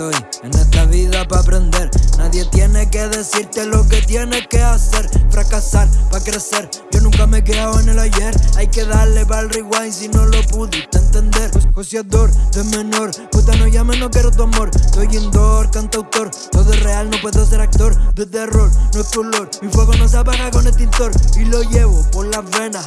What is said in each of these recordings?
estoy en esta vida para aprender. Nadie tiene que decirte lo que tienes que hacer. Fracasar para crecer. Yo nunca me he quedado en el ayer. Hay que darle para el rewind si no lo pudiste entender. Joseador de menor, puta no llame, no quiero tu amor. Soy indoor, cantautor. Todo es real, no puedo ser actor de terror. No es color, mi fuego no se apaga con extintor. Y lo llevo por las venas,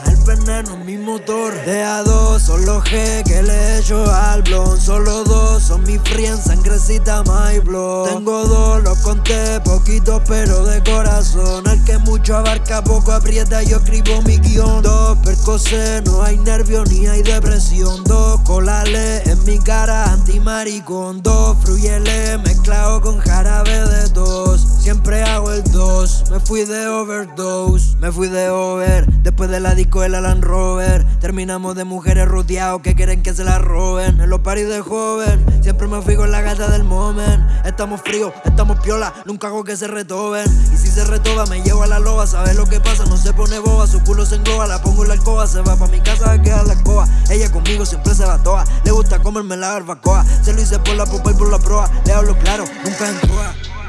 motor. De a dos, solo G que le echo al blon. Solo dos son mi friends, sangrecita my blood. Tengo dos, los conté, poquito pero de corazón. El que mucho abarca, poco aprieta, yo escribo mi guion. Dos percocé, no hay nervio ni hay depresión. Dos colales en mi cara, antimaricón. Dos fruyele mezclado con jarabe de dos. Siempre hago el dos, me fui de overdose, me fui de over. Después de la disco el Alan Rover. Terminamos de mujeres rodeados que quieren que se la roben. En los paris de joven, siempre me fui con la gata del moment. Estamos fríos, estamos piola, nunca hago que se retoben. Y si se retoba, me llevo a la loba. ¿Sabes lo que pasa? No se pone boba, su culo se engloba. La pongo en la alcoba, se va pa' mi casa a quedar la escoba. Ella conmigo siempre se va toa. Le gusta comerme la barbacoa. Se lo hice por la popa y por la proa. Le hablo claro, nunca en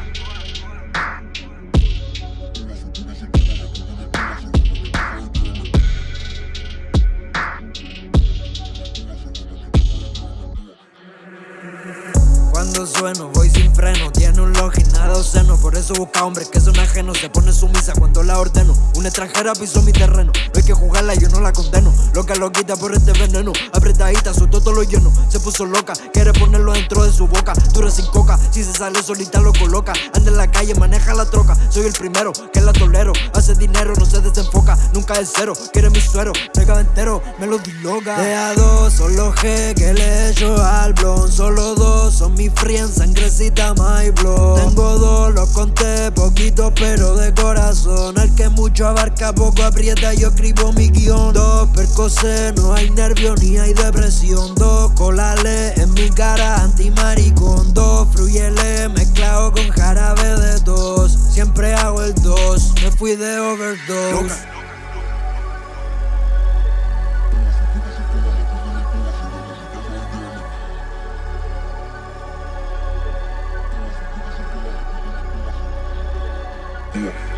sueno, voy sin freno Tiene un login, nada obsceno. Por eso busca hombres que son ajenos Se pone sumisa cuando la ordeno. Una extranjera pisó mi terreno No hay que jugarla, yo no la condeno. Loca lo quita por este veneno Apretadita, su todo lo lleno. Se puso loca, quiere ponerlo dentro de su boca. Dura sin coca, si se sale solita lo coloca. Anda en la calle, maneja la troca Soy el primero, que la tolero. Hace dinero, no se desenfoca Nunca es cero, quiere mi suero Pega entero, me lo diloga. De a dos, solo G que le echo al blon Solo dos mi friends, sangrecita my blood Tengo dos, los conté, poquito pero de corazón. El que mucho abarca, poco aprieta, yo escribo mi guion. Dos percocé, no hay nervio ni hay depresión. Dos colales en mi cara, antimaricón. Dos fruyele mezclado con jarabe de dos. Siempre hago el dos, me fui de overdose 五。